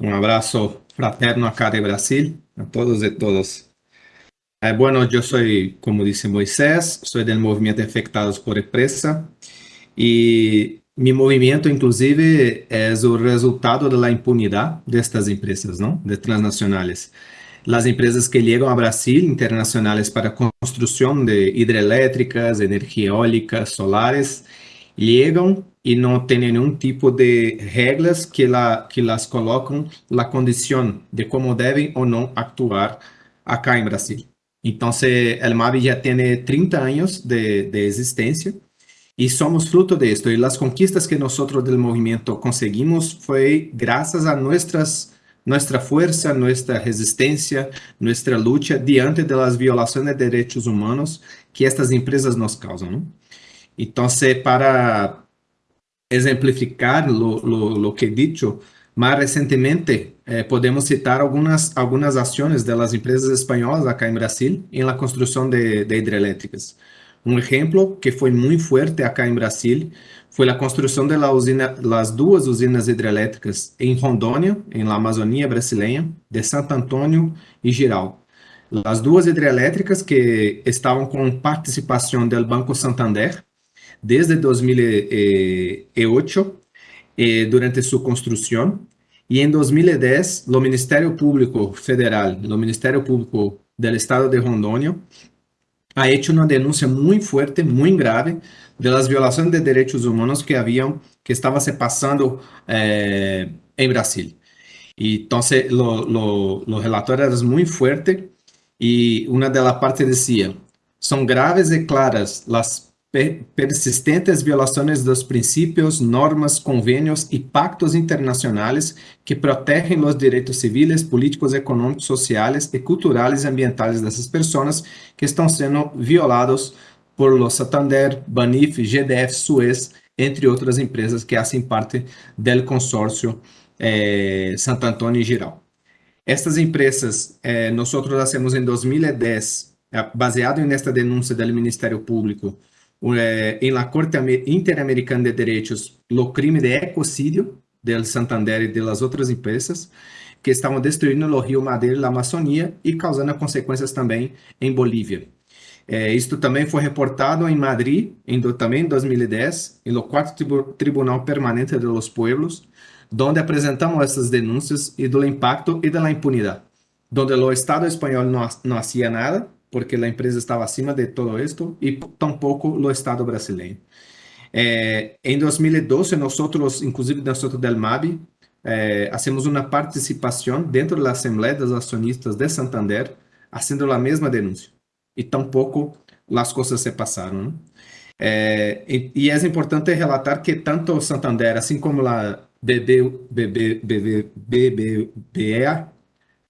Un abrazo fraterno acá de Brasil, a todos y todas. Eh, bueno, yo soy, como dice Moisés, soy del movimiento Afectados por Empresa y mi movimiento, inclusive, es el resultado de la impunidad de estas empresas, ¿no? De transnacionales. Las empresas que llegan a Brasil, internacionales para construcción de hidroeléctricas, energía eólica, solares, llegan e não tem nenhum tipo de regras que, la, que las colocam a condição de como devem ou não actuar acá em Brasil. Então, o MAB já tem 30 anos de, de existência e somos fruto de esto. E as conquistas que nós do movimento conseguimos foi graças a nossas nossa força, nossa resistência, nossa luta diante das violações de direitos humanos que estas empresas nos causam. Então, para exemplificar lo, lo, lo que he dicho, más recientemente eh, podemos citar algunas acciones de las empresas españolas acá en Brasil en la construcción de, de hidroeléctricas. Un ejemplo que fue muy fuerte acá en Brasil fue la construcción de la usina, las dos usinas hidroeléctricas en Rondônia, en la Amazonía brasileña, de Santo Antônio y Giral. Las dos hidroeléctricas que estaban con participación del Banco Santander, desde 2008 eh, durante su construcción y en 2010 el Ministerio Público Federal, el Ministerio Público del Estado de Rondônia ha hecho una denuncia muy fuerte, muy grave de las violaciones de derechos humanos que habían, que estaba se pasando eh, en Brasil. Y entonces lo, lo, los relatorios eran muy fuertes y una de las partes decía, son graves y claras las persistentes violações dos princípios, normas, convênios e pactos internacionais que protegem os direitos civis, políticos, econômicos, sociais e culturais e ambientais dessas pessoas que estão sendo violados por los Santander, Banif, GDF, Suez, entre outras empresas que fazem parte do consórcio eh, Santo Antônio e Giral. Estas empresas, eh, nós fazemos em 2010, eh, baseado nesta denúncia do Ministério Público, en la Corte Interamericana de Derechos o crime de ecocidio del Santander e de las outras empresas que estavam destruindo o rio Madeira e a Amazônia e causando consequências também em Bolívia. Eh, isto também foi reportado em Madrid, em, também em 2010, no quarto tribu Tribunal Permanente de los Pueblos, onde apresentamos essas denúncias e do impacto e da impunidade, onde o Estado espanhol não, não hacía nada, porque a empresa estava acima de todo esto e tampouco o Estado brasileiro. Eh, em 2012, nós, inclusive nós del MAB, eh, uma participação dentro da Assembleia dos Acionistas de Santander, fazendo a mesma denúncia. E tampouco as coisas se passaram. Eh, e, e, é importante relatar que tanto Santander, assim como a BB, BB, BB, BBVA,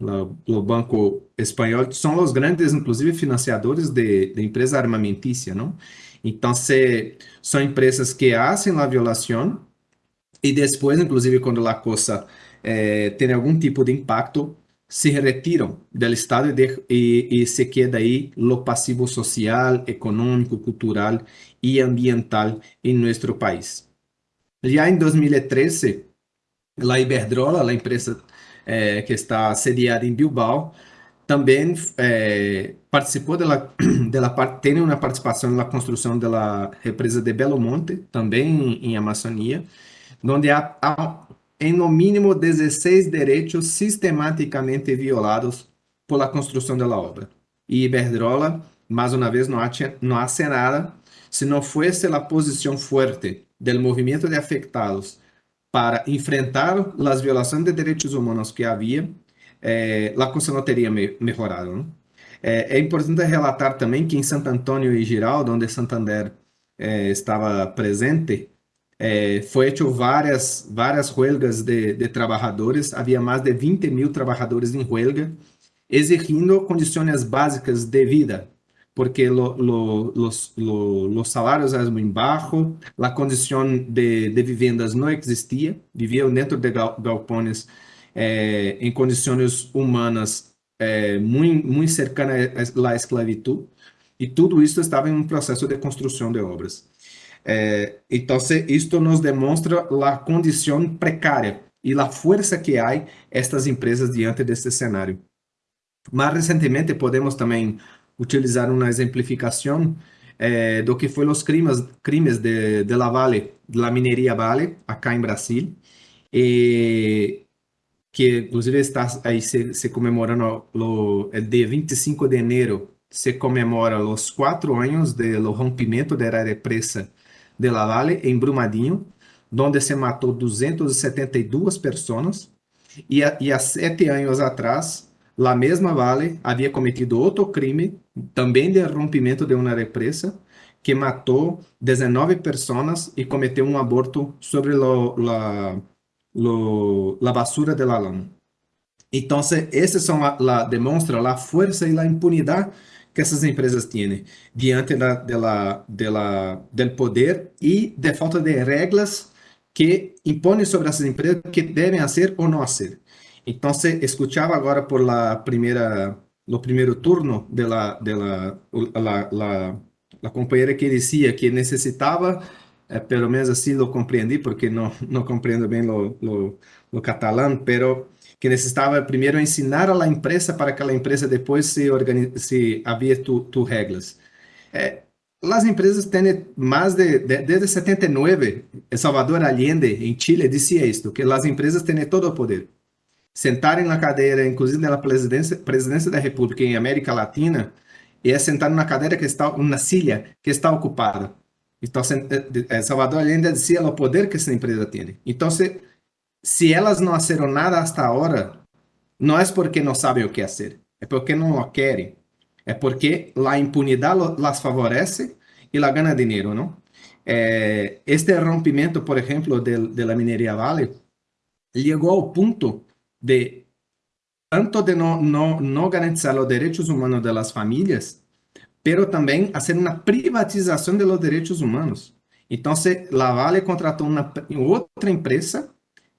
o Banco Espanhol, são os grandes, inclusive, financiadores de, de empresa armamentícia, não? Então, se, são empresas que fazem a violação e depois, inclusive, quando a coisa eh, tem algum tipo de impacto, se retiram do Estado e, de, e, e se queda aí o passivo social, econômico, cultural e ambiental em nosso país. Já em 2013, a Iberdrola, a empresa é, que está sediada em Bilbao, também é, participou dela, dela tem uma participação na construção da represa de Belo Monte, também em, Amazônia, onde há, há, em no mínimo 16 direitos sistematicamente violados por la construção da obra. E Iberdrola, mais uma vez, não, há, não hace nada se não fosse a posição forte do movimento de afetados para enfrentar as violações de direitos humanos que havia, eh, a coisa não teria me melhorado. Não? É, é, importante relatar também que em Santo Antônio e Giraldo, onde Santander eh, estava presente, eh, foi feito várias várias huelgas de, de trabalhadores, havia mais de 20 mil trabalhadores em huelga, exigindo condições básicas de vida, porque lo, lo, los, lo, los, salarios eram muito baixos, a condição de, de, vivendas não existia, viviam dentro de galpões eh, em condições humanas eh, muito, muito cercanas à esclavitud, e tudo isso estava em um processo de construção de obras. Eh, então, isto nos demonstra a condição precária e a força que há estas empresas diante deste cenário. Mais recentemente podemos também utilizar uma exemplificação eh, do que foi os crimes, crimes de, de la Vale, de la mineria Vale, acá em Brasil, e que inclusive está aí se, se comemorando o, o dia 25 de janeiro, se comemora os quatro anos do rompimento da represa de La Vale em Brumadinho, onde se matou 272 pessoas, e há sete anos atrás, a mesma Vale havia cometido outro crime, também de rompimento de uma represa, que matou 19 pessoas e cometeu um aborto sobre lo, la, lo, la basura de la lama. Então, esses são la, la, demonstra a força e a impunidade que essas empresas têm diante da, de la, de la, del poder e de falta de regras que impõem sobre essas empresas que devem fazer ou não fazer. Então, escutava agora por la no primeiro turno de la, de la, la, la, la companheira que dizia que necessitava, eh, menos assim lo compreendi, porque não, não compreendo bem lo, lo, lo pero que necessitava primeiro ensinar a empresa para que a empresa depois se, organize, se havia tu, tu regras. É, as empresas têm mais de, de, desde 79, Salvador Allende, em Chile, dizia isto, que as empresas têm todo o poder. Sentarem na cadeira, inclusive na presidência, presidência da República em América Latina, e é sentar na cadeira que está, uma silha que está ocupada. Então, Salvador Allende dizia o poder que essa empresa tem. Então, se, se elas não fizeram nada hasta agora, não é porque não sabem o que fazer, é porque não o querem. É porque a impunidade las favorece e la gana dinheiro, não? É, este rompimento, por exemplo, de, la mineria Vale, chegou ao ponto de tanto de não, não, não garantizar os direitos humanos das famílias, pero também fazer uma privatização dos direitos humanos. Então, la Vale contratou uma outra empresa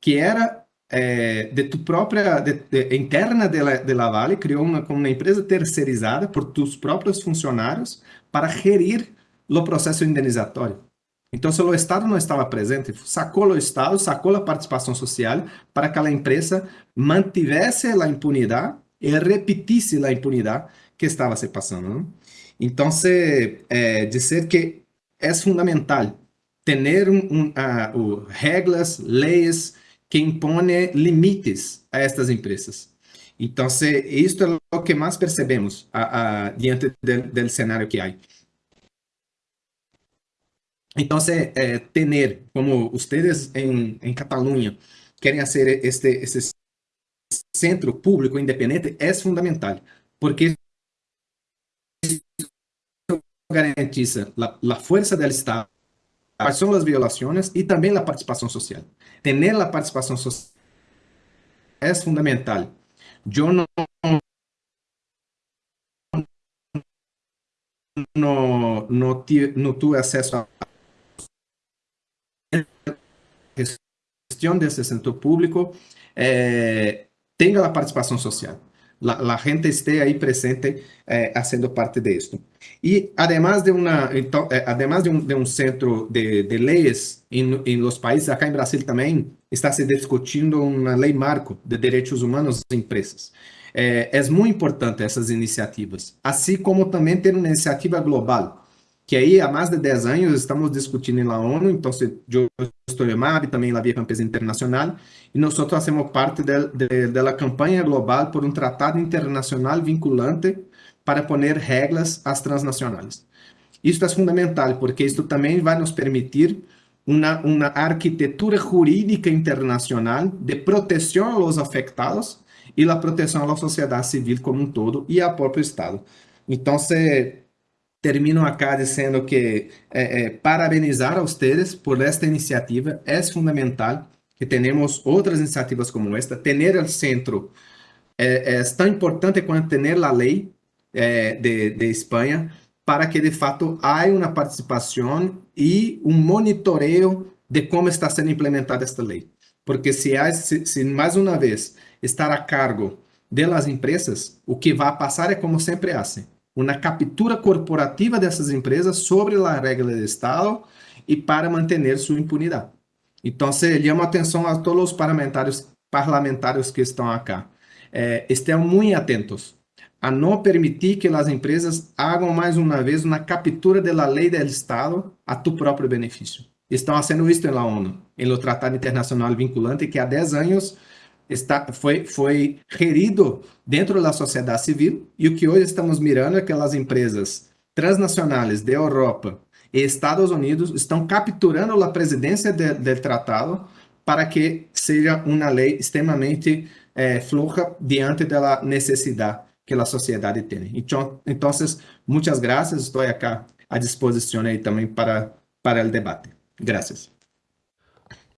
que era é, de tu própria, de, de, interna de la, de la Vale, criou uma, uma empresa terceirizada por tus próprios funcionários para gerir o processo indenizatório. Então, se o Estado não estava presente, sacou o Estado, sacou a participação social para que a empresa mantivesse a impunidade e repetisse a impunidade que estava se passando. Não? Então, é, dizer que é fundamental ter um, um, uh, regras, leis, que impõe limites a estas empresas. Então, isto é o que mais percebemos diante do cenário que há. Então, é, ter, como vocês em, em Catalunha querem fazer este, este centro público independente, é fundamental, porque garantiza a força do Estado, quais são as violações e também a participação social tener la participación social es fundamental. Yo no, no, no tuve acceso a gestión de centro público, eh, tenga la participación social. la, la, gente esté ahí presente eh, haciendo parte de esto. Y además de, una, então, eh, además de, un, de un centro de, de leyes en, en, los países, acá en Brasil también está se discutindo una ley marco de derechos humanos en empresas. Eh, é muito importante essas iniciativas, assim como também ter uma iniciativa global que aí há mais de 10 anos estamos discutindo na ONU, então eu estou em MAB, também na Via Campesina Internacional, e nós fazemos parte da campanha global por um tratado internacional vinculante para poner regras às transnacionais. Isso é fundamental, porque isso também vai nos permitir uma, uma arquitetura jurídica internacional de proteção aos afetados e a proteção à sociedade civil como um todo e ao próprio Estado. Então, se termino acá dizendo que eh, eh, parabenizar a vocês por esta iniciativa. É fundamental que tenhamos outras iniciativas como esta. Ter o centro é, é tão importante quanto ter a lei é, de, de Espanha para que, de fato, haja uma participação e um monitoreio de como está sendo implementada esta lei. Porque se, há, se, se mais uma vez estar a cargo das empresas, o que vai passar é como sempre fazem uma captura corporativa dessas empresas sobre a regra do Estado e para manter sua impunidade. Então, llamo atenção a todos os parlamentares, parlamentares que estão acá. Eh, estejam muito atentos a não permitir que as empresas hagam mais uma vez uma captura da lei do Estado a tu próprio benefício. Estão sendo visto na ONU, no Tratado Internacional Vinculante, que há 10 anos está, foi, foi gerido dentro da sociedade civil, e o que hoje estamos mirando é que as empresas transnacionais da Europa e Estados Unidos estão capturando a presidência do tratado para que seja uma lei extremamente eh, diante da necessidade que a sociedade tem. Então, então muitas graças, estou aqui à disposição aí também para, para o debate. Graças.